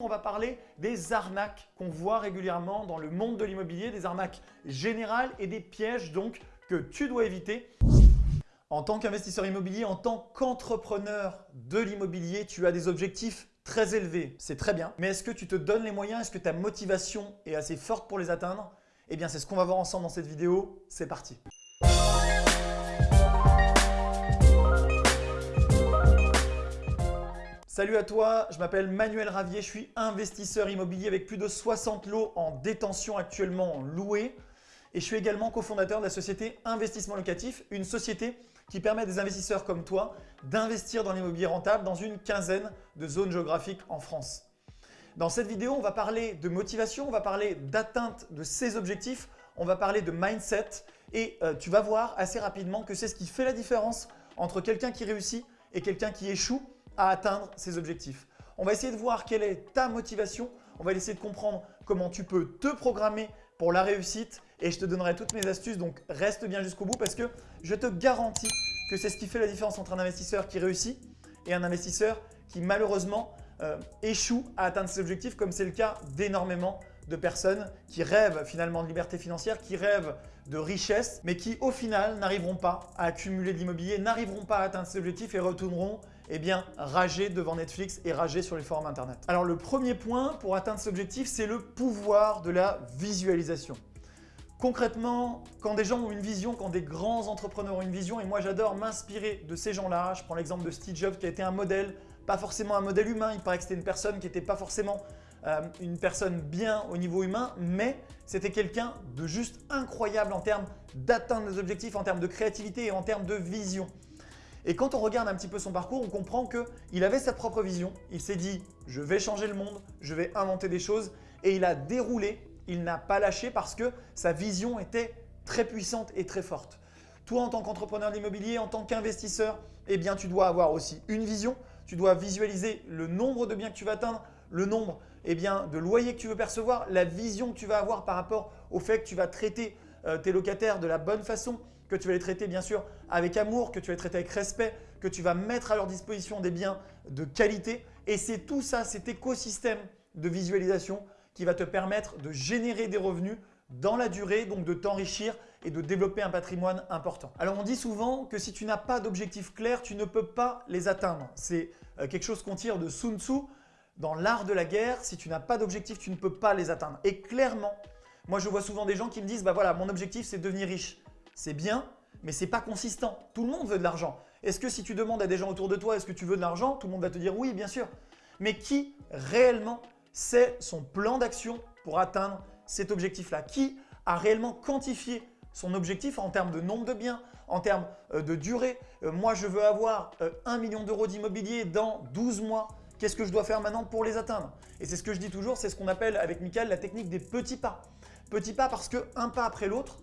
On va parler des arnaques qu'on voit régulièrement dans le monde de l'immobilier, des arnaques générales et des pièges donc que tu dois éviter. En tant qu'investisseur immobilier, en tant qu'entrepreneur de l'immobilier, tu as des objectifs très élevés. C'est très bien, mais est-ce que tu te donnes les moyens? Est-ce que ta motivation est assez forte pour les atteindre? Eh bien, c'est ce qu'on va voir ensemble dans cette vidéo. C'est parti Salut à toi, je m'appelle Manuel Ravier, je suis investisseur immobilier avec plus de 60 lots en détention actuellement loués et je suis également cofondateur de la société Investissement Locatif, une société qui permet à des investisseurs comme toi d'investir dans l'immobilier rentable dans une quinzaine de zones géographiques en France. Dans cette vidéo, on va parler de motivation, on va parler d'atteinte de ses objectifs, on va parler de mindset et euh, tu vas voir assez rapidement que c'est ce qui fait la différence entre quelqu'un qui réussit et quelqu'un qui échoue à atteindre ses objectifs. On va essayer de voir quelle est ta motivation. On va essayer de comprendre comment tu peux te programmer pour la réussite et je te donnerai toutes mes astuces. Donc, reste bien jusqu'au bout parce que je te garantis que c'est ce qui fait la différence entre un investisseur qui réussit et un investisseur qui malheureusement euh, échoue à atteindre ses objectifs comme c'est le cas d'énormément de personnes qui rêvent finalement de liberté financière, qui rêvent de richesse, mais qui au final n'arriveront pas à accumuler de l'immobilier, n'arriveront pas à atteindre ses objectifs et retourneront eh bien, rager devant Netflix et rager sur les forums internet. Alors le premier point pour atteindre cet objectif, c'est le pouvoir de la visualisation. Concrètement, quand des gens ont une vision, quand des grands entrepreneurs ont une vision, et moi j'adore m'inspirer de ces gens-là, je prends l'exemple de Steve Jobs qui a été un modèle, pas forcément un modèle humain, il paraît que c'était une personne qui n'était pas forcément euh, une personne bien au niveau humain, mais c'était quelqu'un de juste incroyable en termes d'atteindre des objectifs, en termes de créativité et en termes de vision. Et quand on regarde un petit peu son parcours, on comprend qu'il avait sa propre vision. Il s'est dit « je vais changer le monde, je vais inventer des choses » et il a déroulé, il n'a pas lâché parce que sa vision était très puissante et très forte. Toi, en tant qu'entrepreneur d'immobilier, en tant qu'investisseur, eh bien, tu dois avoir aussi une vision. Tu dois visualiser le nombre de biens que tu vas atteindre, le nombre eh bien, de loyers que tu veux percevoir, la vision que tu vas avoir par rapport au fait que tu vas traiter euh, tes locataires de la bonne façon, que tu vas les traiter bien sûr avec amour, que tu vas les traiter avec respect, que tu vas mettre à leur disposition des biens de qualité. Et c'est tout ça, cet écosystème de visualisation qui va te permettre de générer des revenus dans la durée, donc de t'enrichir et de développer un patrimoine important. Alors on dit souvent que si tu n'as pas d'objectifs clairs, tu ne peux pas les atteindre. C'est euh, quelque chose qu'on tire de Sun Tzu. Dans l'art de la guerre, si tu n'as pas d'objectifs, tu ne peux pas les atteindre. Et clairement, moi je vois souvent des gens qui me disent bah voilà, mon objectif c'est de devenir riche c'est bien, mais ce n'est pas consistant. Tout le monde veut de l'argent. Est-ce que si tu demandes à des gens autour de toi, est-ce que tu veux de l'argent Tout le monde va te dire oui, bien sûr. Mais qui réellement sait son plan d'action pour atteindre cet objectif-là? Qui a réellement quantifié son objectif en termes de nombre de biens, en termes euh, de durée? Euh, Moi, je veux avoir 1 euh, million d'euros d'immobilier dans 12 mois. Qu'est-ce que je dois faire maintenant pour les atteindre? Et c'est ce que je dis toujours, c'est ce qu'on appelle avec Michael la technique des petits pas. Petits pas parce que un pas après l'autre,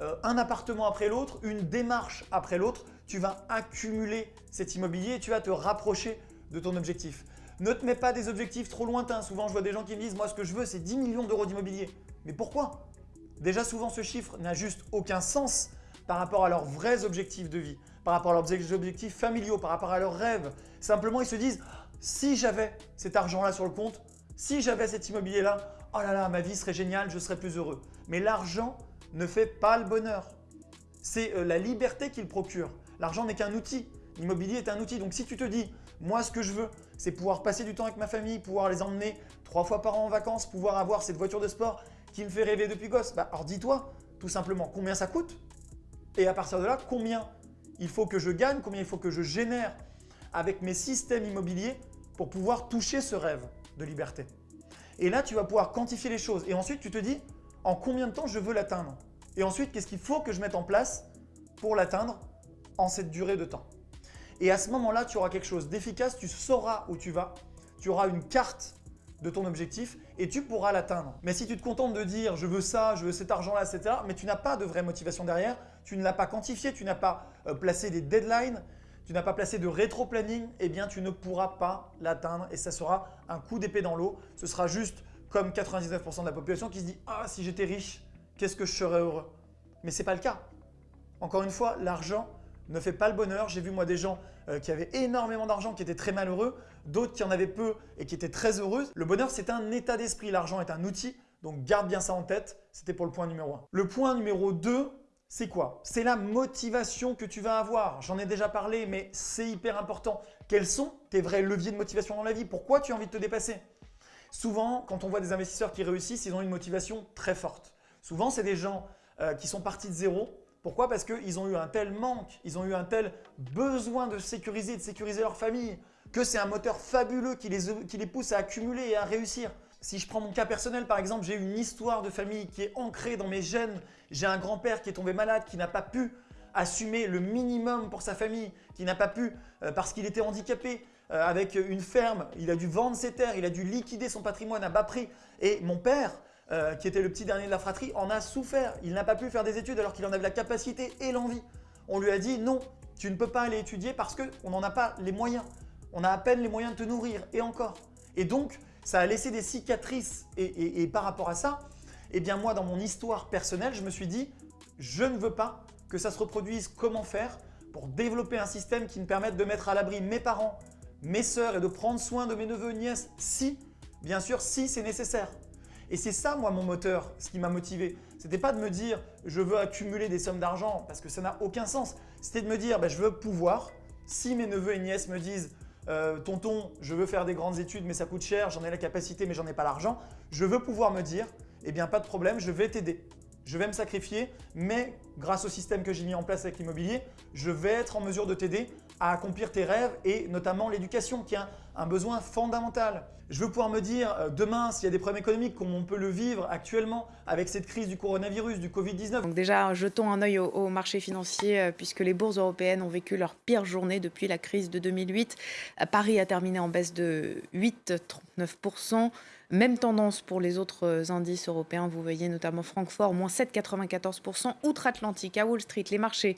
euh, un appartement après l'autre, une démarche après l'autre, tu vas accumuler cet immobilier et tu vas te rapprocher de ton objectif. Ne te mets pas des objectifs trop lointains. Souvent, je vois des gens qui me disent « moi, ce que je veux, c'est 10 millions d'euros d'immobilier ». Mais pourquoi? Déjà, souvent, ce chiffre n'a juste aucun sens par rapport à leurs vrais objectifs de vie, par rapport à leurs objectifs familiaux, par rapport à leurs rêves. Simplement, ils se disent « si j'avais cet argent-là sur le compte, si j'avais cet immobilier-là, oh là là, ma vie serait géniale, je serais plus heureux. » Mais l'argent ne fait pas le bonheur. C'est euh, la liberté qu'il procure. L'argent n'est qu'un outil. L'immobilier est un outil. Donc si tu te dis, moi ce que je veux, c'est pouvoir passer du temps avec ma famille, pouvoir les emmener trois fois par an en vacances, pouvoir avoir cette voiture de sport qui me fait rêver depuis gosse, bah, alors dis-toi tout simplement combien ça coûte? Et à partir de là, combien il faut que je gagne, combien il faut que je génère avec mes systèmes immobiliers pour pouvoir toucher ce rêve de liberté? Et là, tu vas pouvoir quantifier les choses. Et ensuite, tu te dis, en combien de temps je veux l'atteindre? Et ensuite, qu'est-ce qu'il faut que je mette en place pour l'atteindre en cette durée de temps? Et à ce moment-là, tu auras quelque chose d'efficace, tu sauras où tu vas, tu auras une carte de ton objectif et tu pourras l'atteindre. Mais si tu te contentes de dire « je veux ça, je veux cet argent-là, etc. » mais tu n'as pas de vraie motivation derrière, tu ne l'as pas quantifié, tu n'as pas euh, placé des deadlines, tu n'as pas placé de rétro-planning, eh bien tu ne pourras pas l'atteindre et ça sera un coup d'épée dans l'eau. Ce sera juste comme 99% de la population qui se dit « Ah, si j'étais riche, qu'est-ce que je serais heureux ?» Mais ce n'est pas le cas. Encore une fois, l'argent ne fait pas le bonheur. J'ai vu moi des gens euh, qui avaient énormément d'argent, qui étaient très malheureux, d'autres qui en avaient peu et qui étaient très heureux. Le bonheur, c'est un état d'esprit. L'argent est un outil, donc garde bien ça en tête. C'était pour le point numéro 1. Le point numéro 2, c'est quoi? C'est la motivation que tu vas avoir. J'en ai déjà parlé, mais c'est hyper important. Quels sont tes vrais leviers de motivation dans la vie? Pourquoi tu as envie de te dépasser? Souvent, quand on voit des investisseurs qui réussissent, ils ont une motivation très forte. Souvent, c'est des gens euh, qui sont partis de zéro. Pourquoi? Parce qu'ils ont eu un tel manque, ils ont eu un tel besoin de sécuriser, de sécuriser leur famille, que c'est un moteur fabuleux qui les, pousse à accumuler et à réussir. Si je prends mon cas personnel, par exemple, j'ai une histoire de famille qui est ancrée dans mes gènes. J'ai un grand-père qui est tombé malade, qui n'a pas pu assumer le minimum pour sa famille, qui n'a pas pu, euh, parce qu'il était handicapé, euh, avec une ferme, il a dû vendre ses terres, il a dû liquider son patrimoine à bas prix. Et mon père, euh, qui était le petit dernier de la fratrie, en a souffert. Il n'a pas pu faire des études alors qu'il en avait la capacité et l'envie. On lui a dit non, tu ne peux pas aller étudier parce qu'on n'en a pas les moyens. On a à peine les moyens de te nourrir et encore. Et donc, ça a laissé des cicatrices. Et, par rapport à ça, eh bien moi, dans mon histoire personnelle, je me suis dit, je ne veux pas que ça se reproduise. Comment faire pour développer un système qui me permette de mettre à l'abri mes parents, mes sœurs et de prendre soin de mes neveux et nièces si, bien sûr, si c'est nécessaire? Et c'est ça, moi, mon moteur, ce qui m'a motivé. Ce n'était pas de me dire « je veux accumuler des sommes d'argent » parce que ça n'a aucun sens. C'était de me dire ben, je veux pouvoir, si mes neveux et nièces me disent euh, tonton, je veux faire des grandes études mais ça coûte cher, j'en ai la capacité mais j'en ai pas l'argent », je veux pouvoir me dire « eh bien, pas de problème, je vais t'aider » je vais me sacrifier, mais grâce au système que j'ai mis en place avec l'immobilier, je vais être en mesure de t'aider à accomplir tes rêves et notamment l'éducation qui est besoin fondamental. Je veux pouvoir me dire euh, demain s'il y a des problèmes économiques comme on peut le vivre actuellement avec cette crise du coronavirus, du Covid-19? Donc déjà, jetons un œil au, au marché financier euh, puisque les bourses européennes ont vécu leur pire journée depuis la crise de 2008. Euh, Paris a terminé en baisse de 8,39%. Même tendance pour les autres indices européens. Vous voyez notamment Francfort, moins 7,94%. Outre-Atlantique, à Wall Street, les marchés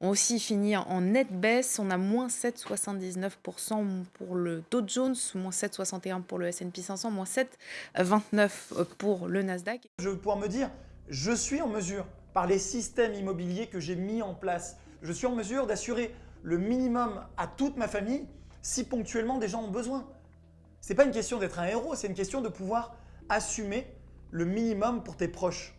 ont aussi fini en nette baisse. On a moins 7,79% pour le Dow Jones, moins 7,61% pour le S&P 500, moins 7,29% pour le Nasdaq. Je vais pouvoir me dire, je suis en mesure, par les systèmes immobiliers que j'ai mis en place, je suis en mesure d'assurer le minimum à toute ma famille si ponctuellement des gens ont besoin. Ce n'est pas une question d'être un héros, c'est une question de pouvoir assumer le minimum pour tes proches.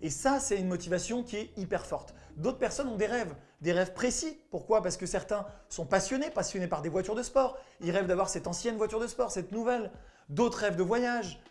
Et ça, c'est une motivation qui est hyper forte. D'autres personnes ont des rêves, des rêves précis. Pourquoi? Parce que certains sont passionnés, passionnés par des voitures de sport. Ils rêvent d'avoir cette ancienne voiture de sport, cette nouvelle. D'autres rêvent de voyage.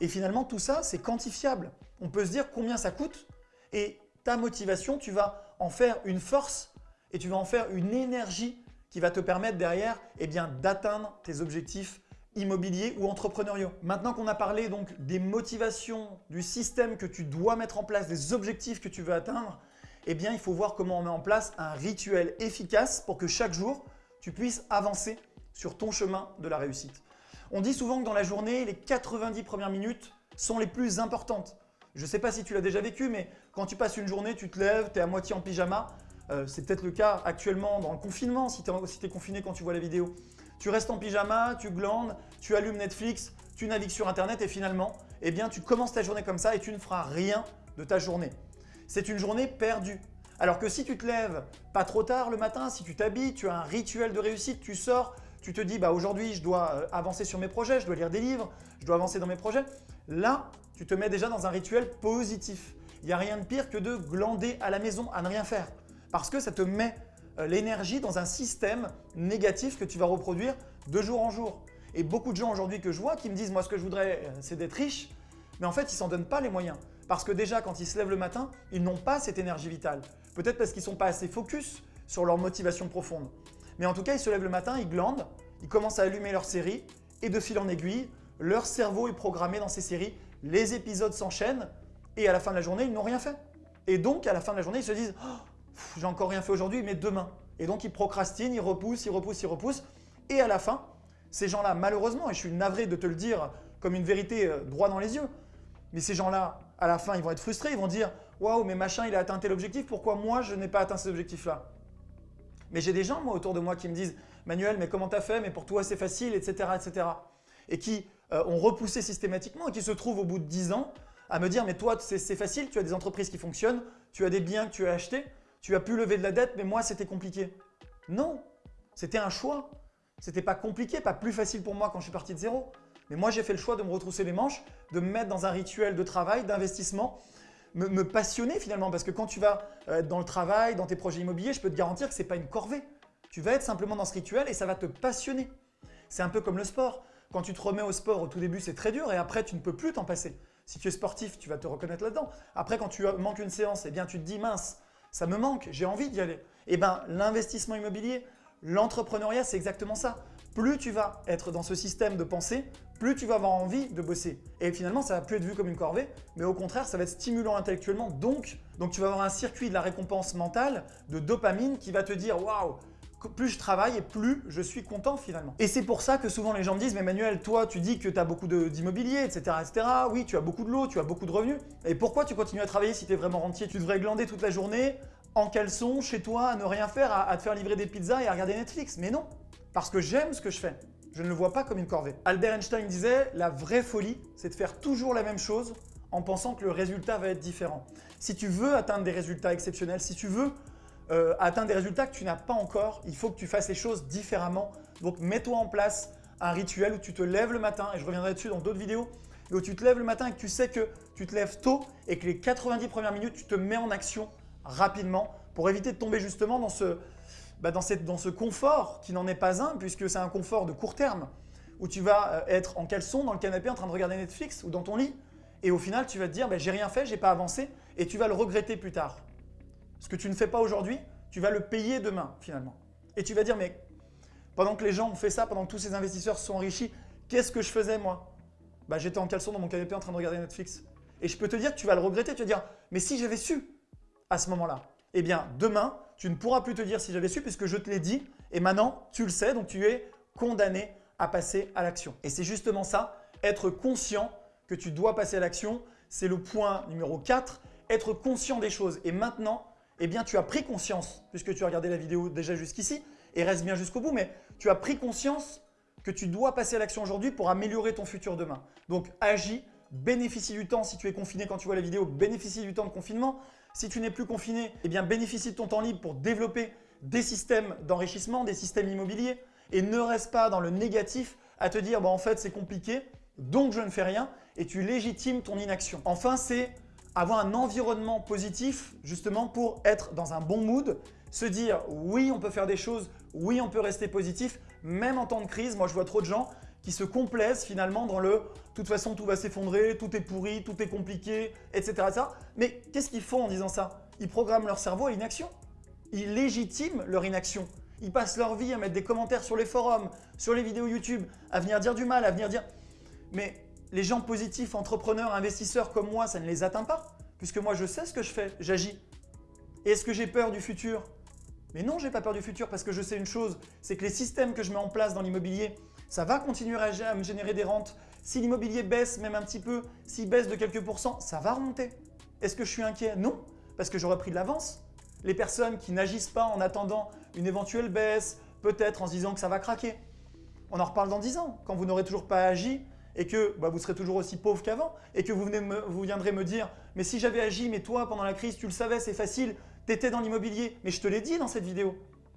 Et finalement, tout ça, c'est quantifiable. On peut se dire combien ça coûte et ta motivation, tu vas en faire une force et tu vas en faire une énergie qui va te permettre derrière eh d'atteindre tes objectifs immobiliers ou entrepreneuriaux. Maintenant qu'on a parlé donc des motivations, du système que tu dois mettre en place, des objectifs que tu veux atteindre, eh bien, il faut voir comment on met en place un rituel efficace pour que chaque jour, tu puisses avancer sur ton chemin de la réussite. On dit souvent que dans la journée, les 90 premières minutes sont les plus importantes. Je ne sais pas si tu l'as déjà vécu, mais quand tu passes une journée, tu te lèves, tu es à moitié en pyjama. Euh, c'est peut-être le cas actuellement dans le confinement, si tu es, confiné quand tu vois la vidéo. Tu restes en pyjama, tu glandes, tu allumes Netflix, tu navigues sur Internet et finalement, eh bien, tu commences ta journée comme ça et tu ne feras rien de ta journée. C'est une journée perdue. Alors que si tu te lèves pas trop tard le matin, si tu t'habilles, tu as un rituel de réussite, tu sors, tu te dis bah aujourd'hui je dois euh, avancer sur mes projets, je dois lire des livres, je dois avancer dans mes projets. Là, tu te mets déjà dans un rituel positif. Il n'y a rien de pire que de glander à la maison, à ne rien faire. Parce que ça te met euh, l'énergie dans un système négatif que tu vas reproduire de jour en jour. Et beaucoup de gens aujourd'hui que je vois qui me disent « moi ce que je voudrais euh, c'est d'être riche », mais en fait ils s'en donnent pas les moyens. Parce que déjà quand ils se lèvent le matin, ils n'ont pas cette énergie vitale. Peut-être parce qu'ils ne sont pas assez focus sur leur motivation profonde. Mais en tout cas, ils se lèvent le matin, ils glandent, ils commencent à allumer leur série et de fil en aiguille, leur cerveau est programmé dans ces séries, les épisodes s'enchaînent et à la fin de la journée, ils n'ont rien fait. Et donc, à la fin de la journée, ils se disent oh, j'ai encore rien fait aujourd'hui, mais demain. Et donc, ils procrastinent, ils repoussent, ils repoussent, ils repoussent. Et à la fin, ces gens-là, malheureusement, et je suis navré de te le dire comme une vérité euh, droit dans les yeux, mais ces gens-là, à la fin, ils vont être frustrés, ils vont dire « Waouh, mais machin, il a atteint tel objectif, pourquoi moi, je n'ai pas atteint cet objectif-là » Mais j'ai des gens, moi, autour de moi qui me disent « Manuel, mais comment t'as fait? Mais pour toi, c'est facile, etc. etc. » Et qui euh, ont repoussé systématiquement et qui se trouvent au bout de 10 ans à me dire « Mais toi, c'est facile, tu as des entreprises qui fonctionnent, tu as des biens que tu as achetés, tu as pu lever de la dette, mais moi, c'était compliqué. Non, c'était un choix. C'était pas compliqué, pas plus facile pour moi quand je suis parti de zéro. Mais moi, j'ai fait le choix de me retrousser les manches, de me mettre dans un rituel de travail, d'investissement, me, passionner finalement. Parce que quand tu vas euh, être dans le travail, dans tes projets immobiliers, je peux te garantir que ce n'est pas une corvée. Tu vas être simplement dans ce rituel et ça va te passionner. C'est un peu comme le sport. Quand tu te remets au sport, au tout début, c'est très dur et après, tu ne peux plus t'en passer. Si tu es sportif, tu vas te reconnaître là-dedans. Après, quand tu manques une séance, eh bien, tu te dis, mince, ça me manque, j'ai envie d'y aller. Eh bien, l'investissement immobilier, l'entrepreneuriat, c'est exactement ça. Plus tu vas être dans ce système de pensée, plus tu vas avoir envie de bosser. Et finalement, ça va plus être vu comme une corvée, mais au contraire, ça va être stimulant intellectuellement. Donc, donc tu vas avoir un circuit de la récompense mentale, de dopamine qui va te dire « Waouh, plus je travaille et plus je suis content finalement. Et c'est pour ça que souvent les gens me disent « Mais Manuel, toi tu dis que tu as beaucoup d'immobilier, etc., etc. Oui, tu as beaucoup de lots, tu as beaucoup de revenus. Et pourquoi tu continues à travailler si tu es vraiment rentier? Tu devrais glander toute la journée en caleçon, chez toi, à ne rien faire, à, te faire livrer des pizzas et à regarder Netflix. Mais non, parce que j'aime ce que je fais. Je ne le vois pas comme une corvée. Albert Einstein disait « La vraie folie, c'est de faire toujours la même chose en pensant que le résultat va être différent. Si tu veux atteindre des résultats exceptionnels, si tu veux euh, atteindre des résultats que tu n'as pas encore, il faut que tu fasses les choses différemment. Donc mets-toi en place un rituel où tu te lèves le matin, et je reviendrai dessus dans d'autres vidéos, où tu te lèves le matin et que tu sais que tu te lèves tôt et que les 90 premières minutes, tu te mets en action rapidement pour éviter de tomber justement dans ce, bah, dans, ce confort qui n'en est pas un puisque c'est un confort de court terme où tu vas euh, être en caleçon dans le canapé en train de regarder Netflix ou dans ton lit et au final tu vas te dire bah, j'ai rien fait, j'ai pas avancé et tu vas le regretter plus tard. Ce que tu ne fais pas aujourd'hui, tu vas le payer demain finalement. Et tu vas dire mais pendant que les gens ont fait ça, pendant que tous ces investisseurs se sont enrichis, qu'est-ce que je faisais moi? Bah, J'étais en caleçon dans mon canapé en train de regarder Netflix. Et je peux te dire que tu vas le regretter, tu vas dire mais si j'avais su à ce moment-là, eh bien demain tu ne pourras plus te dire si j'avais su puisque je te l'ai dit et maintenant tu le sais donc tu es condamné à passer à l'action. Et c'est justement ça, être conscient que tu dois passer à l'action, c'est le point numéro 4, être conscient des choses. Et maintenant, eh bien tu as pris conscience, puisque tu as regardé la vidéo déjà jusqu'ici et reste bien jusqu'au bout, mais tu as pris conscience que tu dois passer à l'action aujourd'hui pour améliorer ton futur demain. Donc agis, bénéficie du temps si tu es confiné quand tu vois la vidéo, bénéficie du temps de confinement. Si tu n'es plus confiné, eh bénéficie de ton temps libre pour développer des systèmes d'enrichissement, des systèmes immobiliers et ne reste pas dans le négatif à te dire bah, en fait c'est compliqué, donc je ne fais rien et tu légitimes ton inaction. Enfin, c'est avoir un environnement positif justement pour être dans un bon mood, se dire oui on peut faire des choses, oui on peut rester positif, même en temps de crise. Moi je vois trop de gens qui se complaisent finalement dans le « de toute façon tout va s'effondrer, tout est pourri, tout est compliqué, etc. Mais qu'est-ce qu'ils font en disant ça? Ils programment leur cerveau à l'inaction. Ils légitiment leur inaction. Ils passent leur vie à mettre des commentaires sur les forums, sur les vidéos YouTube, à venir dire du mal, à venir dire… Mais les gens positifs, entrepreneurs, investisseurs comme moi, ça ne les atteint pas. Puisque moi, je sais ce que je fais, j'agis. Est-ce que j'ai peur du futur? Mais non, je n'ai pas peur du futur parce que je sais une chose, c'est que les systèmes que je mets en place dans l'immobilier, ça va continuer à me générer des rentes. Si l'immobilier baisse même un petit peu, s'il baisse de quelques pourcents, ça va remonter. Est-ce que je suis inquiet? Non, parce que j'aurais pris de l'avance. Les personnes qui n'agissent pas en attendant une éventuelle baisse, peut-être en se disant que ça va craquer. On en reparle dans 10 ans, quand vous n'aurez toujours pas agi et que bah, vous serez toujours aussi pauvre qu'avant et que vous, venez vous viendrez me dire « mais si j'avais agi, mais toi pendant la crise, tu le savais, c'est facile, tu étais dans l'immobilier, mais je te l'ai dit dans cette vidéo ».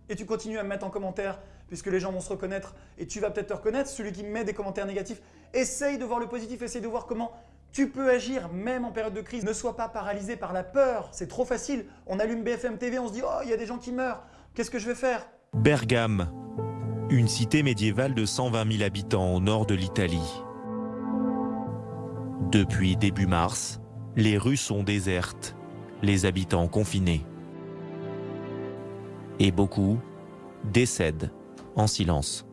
Et tu continues à me mettre en commentaire puisque les gens vont se reconnaître et tu vas peut-être te reconnaître, celui qui met des commentaires négatifs. Essaye de voir le positif, essaye de voir comment tu peux agir même en période de crise. Ne sois pas paralysé par la peur, c'est trop facile. On allume BFM TV, on se dit « oh, il y a des gens qui meurent, qu'est-ce que je vais faire ?» Bergame, une cité médiévale de 120 000 habitants au nord de l'Italie. Depuis début mars, les rues sont désertes, les habitants confinés. Et beaucoup décèdent en silence.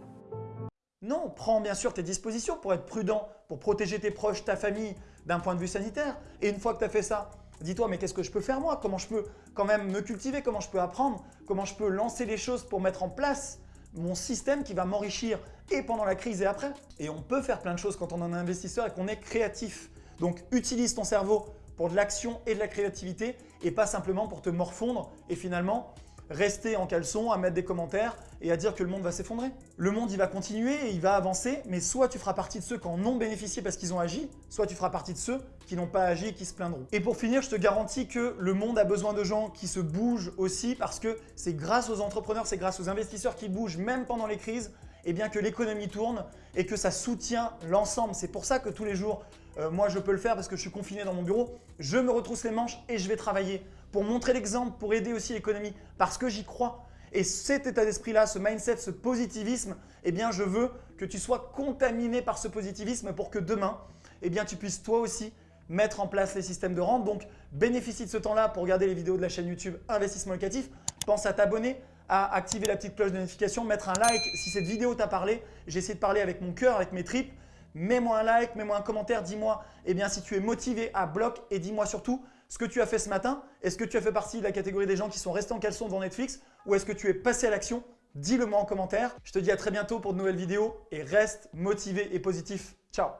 Non, prends bien sûr tes dispositions pour être prudent, pour protéger tes proches, ta famille d'un point de vue sanitaire. Et une fois que tu as fait ça, dis-toi mais qu'est-ce que je peux faire moi? Comment je peux quand même me cultiver? Comment je peux apprendre? Comment je peux lancer les choses pour mettre en place mon système qui va m'enrichir et pendant la crise et après? Et on peut faire plein de choses quand on est un investisseur et qu'on est créatif. Donc utilise ton cerveau pour de l'action et de la créativité et pas simplement pour te morfondre et finalement rester en caleçon, à mettre des commentaires et à dire que le monde va s'effondrer. Le monde, il va continuer et il va avancer, mais soit tu feras partie de ceux qui en ont bénéficié parce qu'ils ont agi, soit tu feras partie de ceux qui n'ont pas agi et qui se plaindront. Et pour finir, je te garantis que le monde a besoin de gens qui se bougent aussi parce que c'est grâce aux entrepreneurs, c'est grâce aux investisseurs qui bougent même pendant les crises et bien que l'économie tourne et que ça soutient l'ensemble. C'est pour ça que tous les jours, euh, moi je peux le faire parce que je suis confiné dans mon bureau, je me retrousse les manches et je vais travailler pour montrer l'exemple, pour aider aussi l'économie parce que j'y crois. Et cet état d'esprit-là, ce mindset, ce positivisme, eh bien je veux que tu sois contaminé par ce positivisme pour que demain, eh tu puisses toi aussi mettre en place les systèmes de rente. Donc bénéficie de ce temps-là pour regarder les vidéos de la chaîne YouTube Investissement Locatif. Pense à t'abonner, à activer la petite cloche de notification, mettre un like si cette vidéo t'a parlé. J'ai essayé de parler avec mon cœur, avec mes tripes. Mets-moi un like, mets-moi un commentaire, dis-moi eh bien, si tu es motivé à bloc et dis-moi surtout ce que tu as fait ce matin. Est-ce que tu as fait partie de la catégorie des gens qui sont restés en caleçon devant Netflix ou est-ce que tu es passé à l'action? Dis-le moi en commentaire. Je te dis à très bientôt pour de nouvelles vidéos et reste motivé et positif. Ciao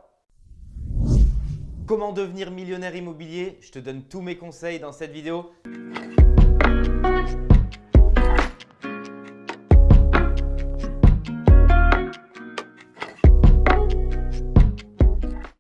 Comment devenir millionnaire immobilier? Je te donne tous mes conseils dans cette vidéo.